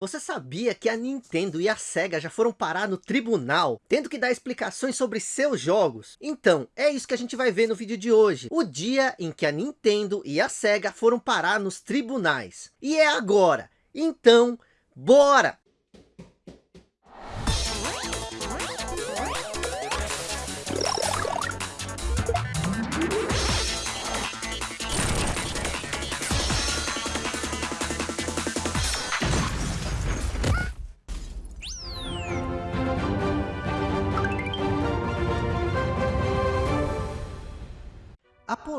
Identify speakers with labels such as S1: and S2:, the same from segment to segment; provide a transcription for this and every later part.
S1: Você sabia que a Nintendo e a Sega já foram parar no tribunal, tendo que dar explicações sobre seus jogos? Então, é isso que a gente vai ver no vídeo de hoje. O dia em que a Nintendo e a Sega foram parar nos tribunais. E é agora. Então, bora!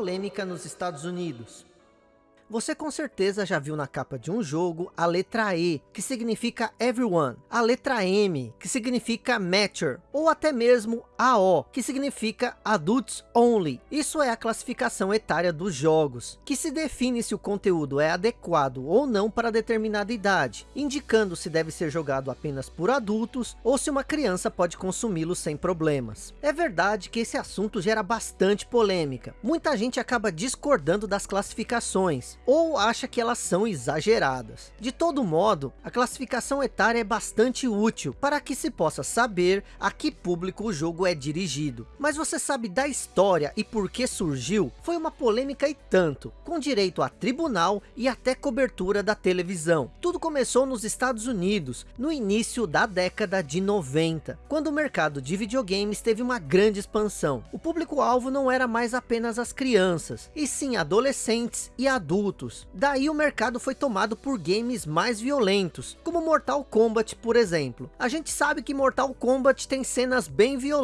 S1: Polêmica nos Estados Unidos. Você com certeza já viu na capa de um jogo a letra E, que significa Everyone, a letra M, que significa Mature, ou até mesmo AO, que significa Adults Only. Isso é a classificação etária dos jogos, que se define se o conteúdo é adequado ou não para determinada idade, indicando se deve ser jogado apenas por adultos ou se uma criança pode consumi-lo sem problemas. É verdade que esse assunto gera bastante polêmica. Muita gente acaba discordando das classificações, ou acha que elas são exageradas. De todo modo, a classificação etária é bastante útil para que se possa saber a que público o jogo é dirigido. Mas você sabe da história e por que surgiu? Foi uma polêmica e tanto, com direito a tribunal e até cobertura da televisão. Tudo começou nos Estados Unidos, no início da década de 90, quando o mercado de videogames teve uma grande expansão. O público-alvo não era mais apenas as crianças, e sim adolescentes e adultos. Daí o mercado foi tomado por games mais violentos, como Mortal Kombat, por exemplo. A gente sabe que Mortal Kombat tem cenas bem violentas.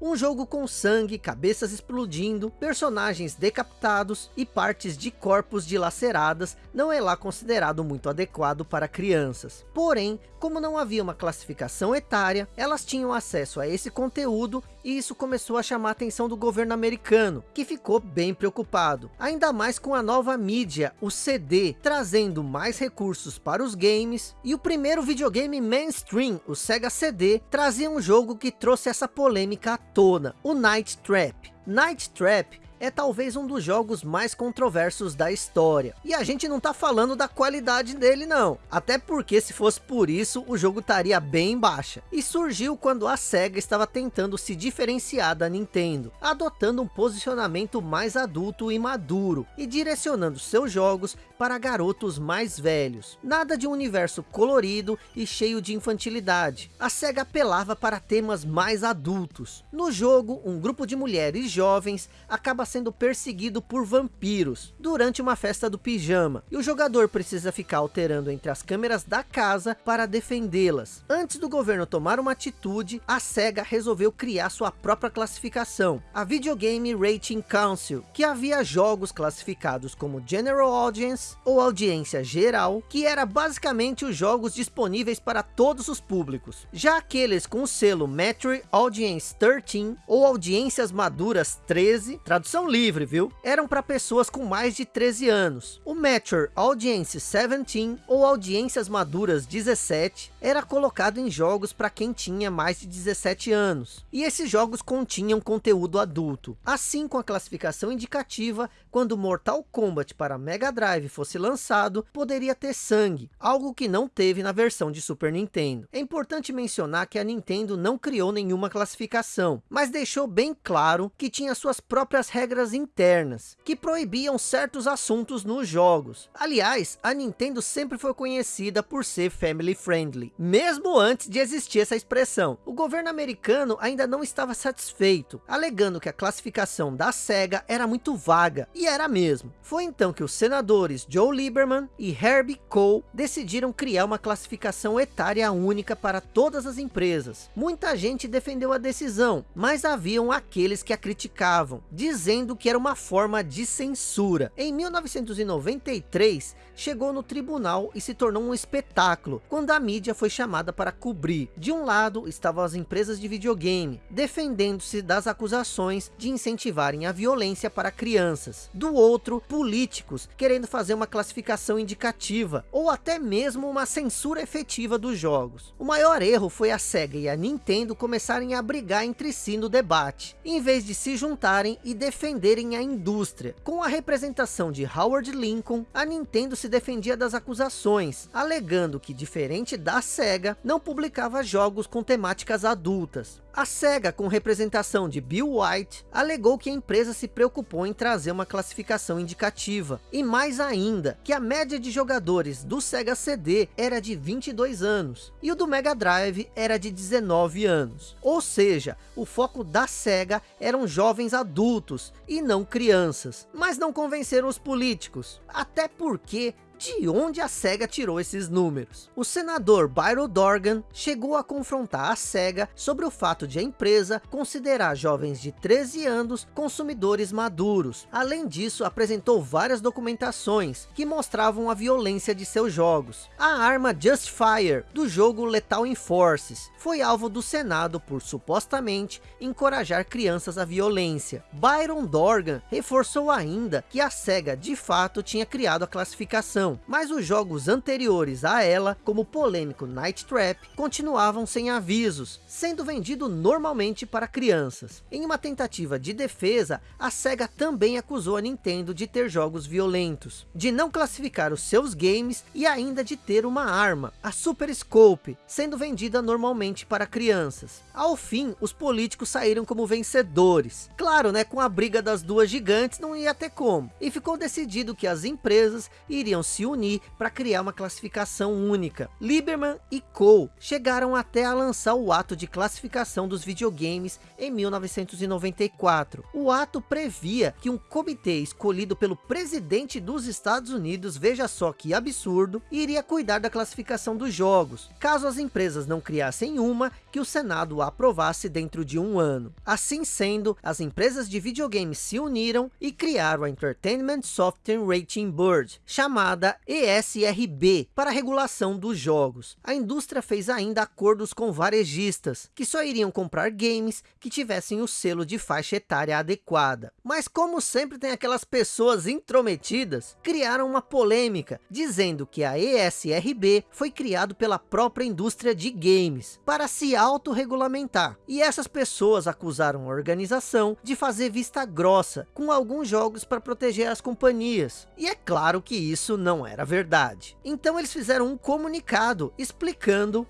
S1: Um jogo com sangue, cabeças explodindo, personagens decapitados e partes de corpos dilaceradas não é lá considerado muito adequado para crianças. Porém, como não havia uma classificação etária, elas tinham acesso a esse conteúdo e isso começou a chamar a atenção do governo americano, que ficou bem preocupado. Ainda mais com a nova mídia, o CD, trazendo mais recursos para os games, e o primeiro videogame mainstream, o Sega CD, trazia um jogo que trouxe essa polêmica à tona, o Night Trap. Night Trap é talvez um dos jogos mais controversos da história. E a gente não tá falando da qualidade dele não. Até porque se fosse por isso, o jogo estaria bem baixa. E surgiu quando a SEGA estava tentando se diferenciar da Nintendo, adotando um posicionamento mais adulto e maduro, e direcionando seus jogos para garotos mais velhos. Nada de um universo colorido e cheio de infantilidade. A SEGA apelava para temas mais adultos. No jogo, um grupo de mulheres jovens acaba sendo perseguido por vampiros durante uma festa do pijama. E o jogador precisa ficar alterando entre as câmeras da casa para defendê-las. Antes do governo tomar uma atitude, a SEGA resolveu criar sua própria classificação, a Videogame Rating Council, que havia jogos classificados como General Audience ou Audiência Geral, que era basicamente os jogos disponíveis para todos os públicos. Já aqueles com o selo Mature Audience 13 ou Audiências Maduras 13, tradução livre, viu? Eram para pessoas com mais de 13 anos. O Mature Audience 17 ou Audiências Maduras 17 era colocado em jogos para quem tinha mais de 17 anos. E esses jogos continham conteúdo adulto. Assim com a classificação indicativa, quando Mortal Kombat para Mega Drive fosse lançado, poderia ter sangue, algo que não teve na versão de Super Nintendo. É importante mencionar que a Nintendo não criou nenhuma classificação, mas deixou bem claro que tinha suas próprias regras regras internas, que proibiam certos assuntos nos jogos. Aliás, a Nintendo sempre foi conhecida por ser family friendly, mesmo antes de existir essa expressão. O governo americano ainda não estava satisfeito, alegando que a classificação da SEGA era muito vaga, e era mesmo. Foi então que os senadores Joe Lieberman e Herbie Cole decidiram criar uma classificação etária única para todas as empresas. Muita gente defendeu a decisão, mas haviam aqueles que a criticavam, dizendo dizendo que era uma forma de censura. Em 1993, chegou no tribunal e se tornou um espetáculo, quando a mídia foi chamada para cobrir. De um lado, estavam as empresas de videogame, defendendo-se das acusações de incentivarem a violência para crianças. Do outro, políticos, querendo fazer uma classificação indicativa, ou até mesmo uma censura efetiva dos jogos. O maior erro foi a SEGA e a Nintendo começarem a brigar entre si no debate, em vez de se juntarem e defenderem a indústria. Com a representação de Howard Lincoln, a Nintendo se defendia das acusações, alegando que diferente da SEGA, não publicava jogos com temáticas adultas. A SEGA, com representação de Bill White, alegou que a empresa se preocupou em trazer uma classificação indicativa. E mais ainda, que a média de jogadores do Sega CD era de 22 anos. E o do Mega Drive era de 19 anos. Ou seja, o foco da SEGA eram jovens adultos e não crianças. Mas não convenceram os políticos. Até porque de onde a SEGA tirou esses números. O senador Byron Dorgan chegou a confrontar a SEGA sobre o fato de a empresa considerar jovens de 13 anos consumidores maduros. Além disso, apresentou várias documentações que mostravam a violência de seus jogos. A arma Justfire, do jogo Lethal Enforces, foi alvo do Senado por supostamente encorajar crianças à violência. Byron Dorgan reforçou ainda que a SEGA de fato tinha criado a classificação mas os jogos anteriores a ela, como o polêmico Night Trap, continuavam sem avisos, sendo vendido normalmente para crianças. Em uma tentativa de defesa, a SEGA também acusou a Nintendo de ter jogos violentos, de não classificar os seus games e ainda de ter uma arma, a Super Scope, sendo vendida normalmente para crianças. Ao fim, os políticos saíram como vencedores. Claro, né, com a briga das duas gigantes não ia ter como. E ficou decidido que as empresas iriam se se unir para criar uma classificação única. Lieberman e Cole chegaram até a lançar o ato de classificação dos videogames em 1994. O ato previa que um comitê escolhido pelo presidente dos Estados Unidos, veja só que absurdo, iria cuidar da classificação dos jogos, caso as empresas não criassem uma que o Senado aprovasse dentro de um ano. Assim sendo, as empresas de videogames se uniram e criaram a Entertainment Software Rating Board, chamada ESRB para a regulação dos jogos. A indústria fez ainda acordos com varejistas, que só iriam comprar games que tivessem o selo de faixa etária adequada. Mas como sempre tem aquelas pessoas intrometidas, criaram uma polêmica, dizendo que a ESRB foi criado pela própria indústria de games, para se autorregulamentar. E essas pessoas acusaram a organização de fazer vista grossa com alguns jogos para proteger as companhias. E é claro que isso não era verdade. Então eles fizeram um comunicado explicando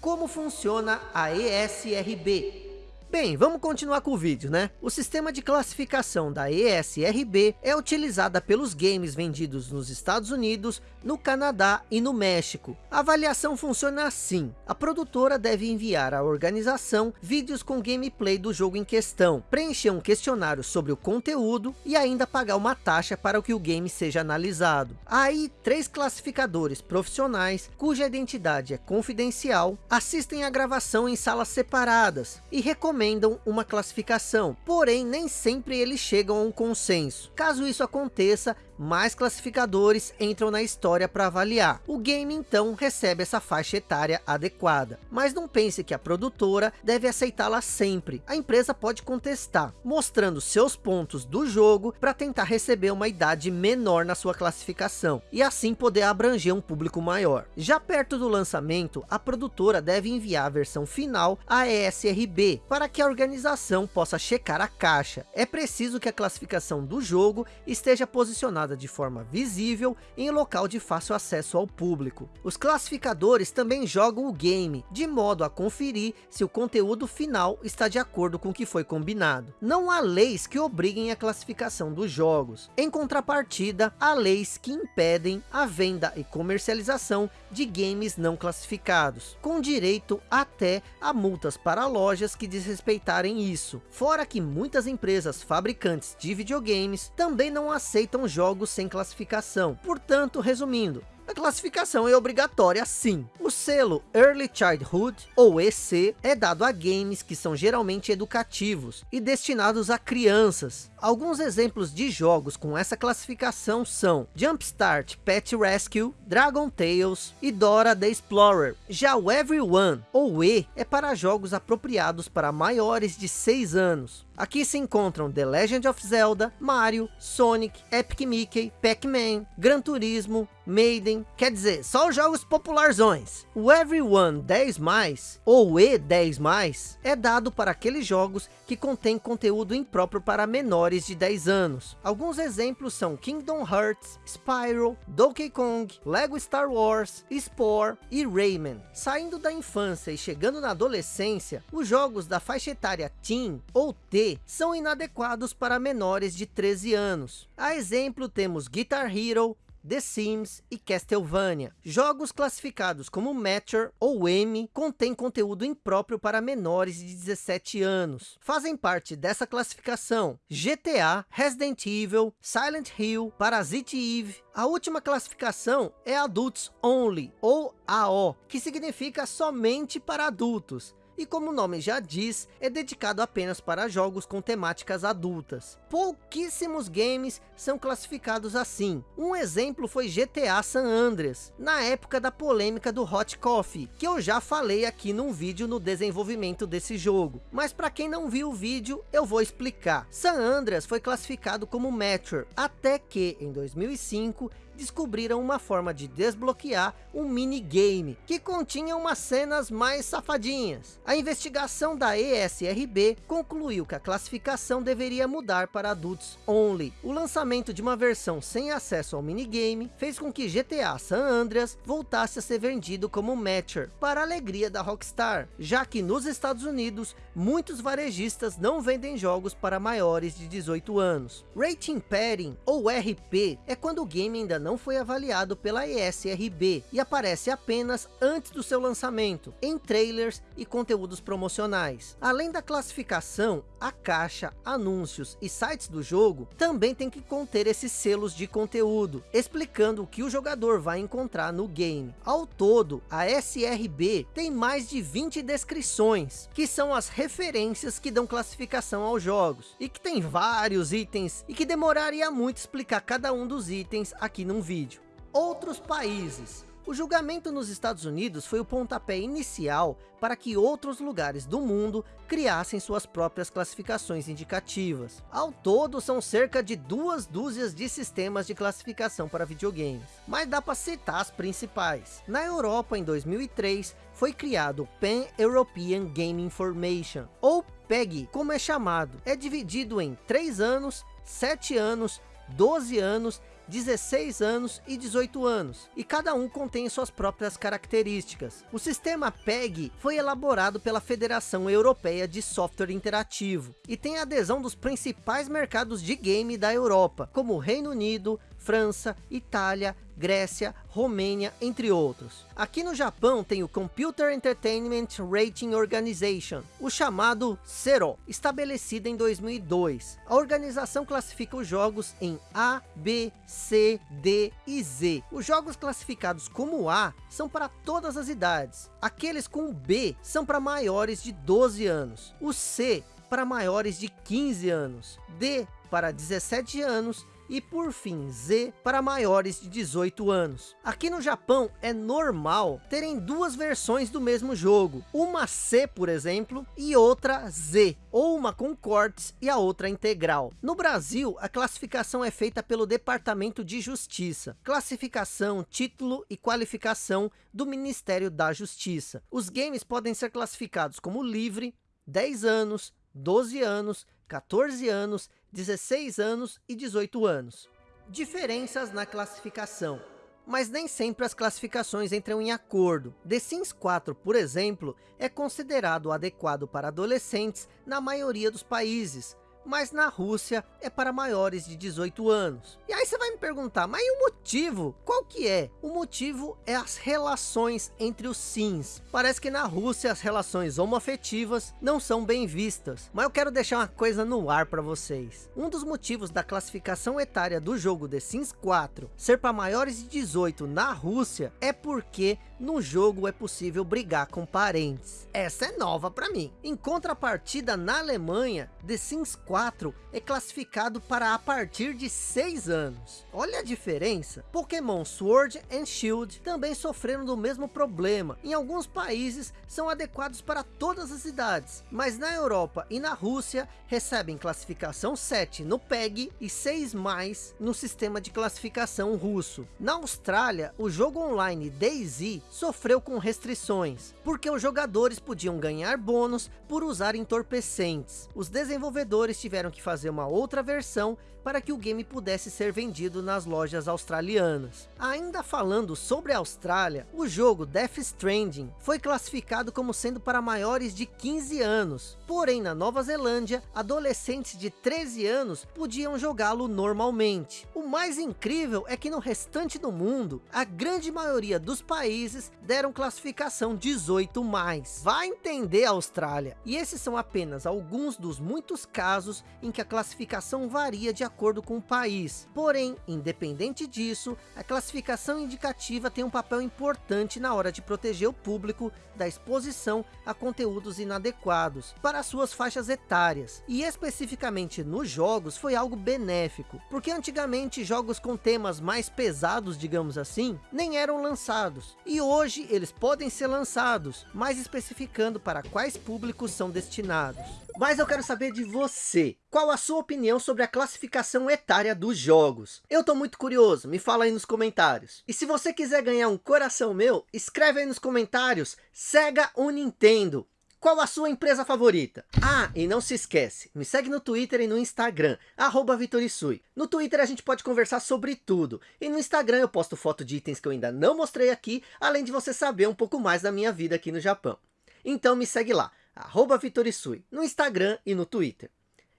S1: como funciona a ESRB, Bem, vamos continuar com o vídeo, né? O sistema de classificação da ESRB é utilizada pelos games vendidos nos Estados Unidos, no Canadá e no México. A avaliação funciona assim. A produtora deve enviar à organização vídeos com gameplay do jogo em questão, preencher um questionário sobre o conteúdo e ainda pagar uma taxa para que o game seja analisado. Aí, três classificadores profissionais, cuja identidade é confidencial, assistem a gravação em salas separadas e recomendam recomendam uma classificação, porém nem sempre eles chegam a um consenso. Caso isso aconteça, mais classificadores entram na história para avaliar. O game então recebe essa faixa etária adequada. Mas não pense que a produtora deve aceitá-la sempre. A empresa pode contestar, mostrando seus pontos do jogo para tentar receber uma idade menor na sua classificação. E assim poder abranger um público maior. Já perto do lançamento, a produtora deve enviar a versão final à ESRB para que a organização possa checar a caixa. É preciso que a classificação do jogo esteja posicionada de forma visível em local de fácil acesso ao público. Os classificadores também jogam o game, de modo a conferir se o conteúdo final está de acordo com o que foi combinado. Não há leis que obriguem a classificação dos jogos. Em contrapartida, há leis que impedem a venda e comercialização de games não classificados, com direito até a multas para lojas que desrespeitarem isso. Fora que muitas empresas fabricantes de videogames também não aceitam jogos sem classificação. Portanto, resumindo, a classificação é obrigatória sim. O selo Early Childhood, ou EC, é dado a games que são geralmente educativos e destinados a crianças. Alguns exemplos de jogos com essa classificação são Jumpstart Pet Rescue, Dragon Tales e Dora the Explorer. Já o Everyone, ou E, é para jogos apropriados para maiores de 6 anos. Aqui se encontram The Legend of Zelda, Mario, Sonic, Epic Mickey, Pac-Man, Gran Turismo, Maiden, quer dizer, só os jogos popularzões. O Everyone 10+, ou E10+, é dado para aqueles jogos que contêm conteúdo impróprio para menores de 10 anos. Alguns exemplos são Kingdom Hearts, Spyro, Donkey Kong, Lego Star Wars, Spore e Rayman. Saindo da infância e chegando na adolescência, os jogos da faixa etária Teen ou T são inadequados para menores de 13 anos. A exemplo temos Guitar Hero, The Sims e Castlevania. Jogos classificados como Mature ou M contêm conteúdo impróprio para menores de 17 anos. Fazem parte dessa classificação GTA, Resident Evil, Silent Hill, Parasite Eve. A última classificação é Adults Only ou AO, que significa somente para adultos e como o nome já diz, é dedicado apenas para jogos com temáticas adultas. Pouquíssimos games são classificados assim. Um exemplo foi GTA San Andreas, na época da polêmica do Hot Coffee, que eu já falei aqui num vídeo no desenvolvimento desse jogo. Mas para quem não viu o vídeo, eu vou explicar. San Andreas foi classificado como Mature, até que em 2005 descobriram uma forma de desbloquear um minigame, que continha umas cenas mais safadinhas. A investigação da ESRB concluiu que a classificação deveria mudar para adultos only. O lançamento de uma versão sem acesso ao minigame fez com que GTA San Andreas voltasse a ser vendido como Matcher, para alegria da Rockstar, já que nos Estados Unidos, muitos varejistas não vendem jogos para maiores de 18 anos. Rating Padding, ou RP, é quando o game ainda não foi avaliado pela ESRB e aparece apenas antes do seu lançamento, em trailers e conteúdos promocionais. Além da classificação, a caixa, anúncios e sites do jogo também tem que conter esses selos de conteúdo, explicando o que o jogador vai encontrar no game. Ao todo, a SRB tem mais de 20 descrições, que são as referências que dão classificação aos jogos, e que tem vários itens, e que demoraria muito explicar cada um dos itens aqui no num vídeo. Outros países. O julgamento nos Estados Unidos foi o pontapé inicial para que outros lugares do mundo criassem suas próprias classificações indicativas. Ao todo, são cerca de duas dúzias de sistemas de classificação para videogames, mas dá para citar as principais. Na Europa, em 2003, foi criado o Pan-European Game Information, ou PEG, como é chamado. É dividido em 3 anos, 7 anos, 12 anos 16 anos e 18 anos, e cada um contém suas próprias características. O sistema PEG foi elaborado pela Federação Europeia de Software Interativo, e tem adesão dos principais mercados de game da Europa, como Reino Unido, França, Itália, Grécia, Romênia, entre outros. Aqui no Japão tem o Computer Entertainment Rating Organization, o chamado CERO, estabelecido em 2002. A organização classifica os jogos em A, B, C, D e Z. Os jogos classificados como A são para todas as idades. Aqueles com B são para maiores de 12 anos. O C para maiores de 15 anos. D para 17 anos e por fim Z para maiores de 18 anos. Aqui no Japão é normal terem duas versões do mesmo jogo, uma C por exemplo e outra Z, ou uma com cortes e a outra integral. No Brasil a classificação é feita pelo Departamento de Justiça, classificação, título e qualificação do Ministério da Justiça. Os games podem ser classificados como livre, 10 anos, 12 anos, 14 anos, 16 anos e 18 anos. Diferenças na classificação. Mas nem sempre as classificações entram em acordo. The Sims 4, por exemplo, é considerado adequado para adolescentes na maioria dos países, mas na Rússia é para maiores de 18 anos. E aí você vai me perguntar, mas e o motivo? Qual que é? O motivo é as relações entre os sims. Parece que na Rússia as relações homoafetivas não são bem vistas. Mas eu quero deixar uma coisa no ar para vocês. Um dos motivos da classificação etária do jogo The Sims 4 ser para maiores de 18 na Rússia é porque no jogo é possível brigar com parentes. Essa é nova para mim. Em contrapartida, na Alemanha, The Sims 4 é classificado para a partir de 6 anos. Olha a diferença. Pokémon Sword and Shield também sofreram do mesmo problema. Em alguns países são adequados para todas as idades, mas na Europa e na Rússia recebem classificação 7 no PEG e 6 mais no sistema de classificação russo. Na Austrália, o jogo online DayZ sofreu com restrições, porque os jogadores podiam ganhar bônus por usar entorpecentes. Os desenvolvedores tiveram que fazer uma outra versão para que o game pudesse ser vendido nas lojas australianas. Ainda falando sobre a Austrália, o jogo Death Stranding foi classificado como sendo para maiores de 15 anos. Porém, na Nova Zelândia, adolescentes de 13 anos podiam jogá-lo normalmente. O mais incrível é que no restante do mundo, a grande maioria dos países deram classificação 18 mais. Vai entender a Austrália. E esses são apenas alguns dos muitos casos em que a classificação varia de acordo com o país. Porém, independente disso, a classificação indicativa tem um papel importante na hora de proteger o público da exposição a conteúdos inadequados para suas faixas etárias. E especificamente nos jogos foi algo benéfico, porque antigamente jogos com temas mais pesados, digamos assim, nem eram lançados. E hoje eles podem ser lançados, mas especificando para quais públicos são destinados. Mas eu quero saber de você. Qual a sua opinião sobre a classificação etária dos jogos? Eu tô muito curioso, me fala aí nos comentários. E se você quiser ganhar um coração meu, escreve aí nos comentários, Sega ou Nintendo. Qual a sua empresa favorita? Ah, e não se esquece, me segue no Twitter e no Instagram, arroba Vitorisui. No Twitter a gente pode conversar sobre tudo. E no Instagram eu posto foto de itens que eu ainda não mostrei aqui, além de você saber um pouco mais da minha vida aqui no Japão. Então me segue lá, arroba Vitorisui, no Instagram e no Twitter.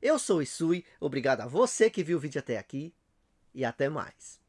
S1: Eu sou Isui, obrigado a você que viu o vídeo até aqui, e até mais.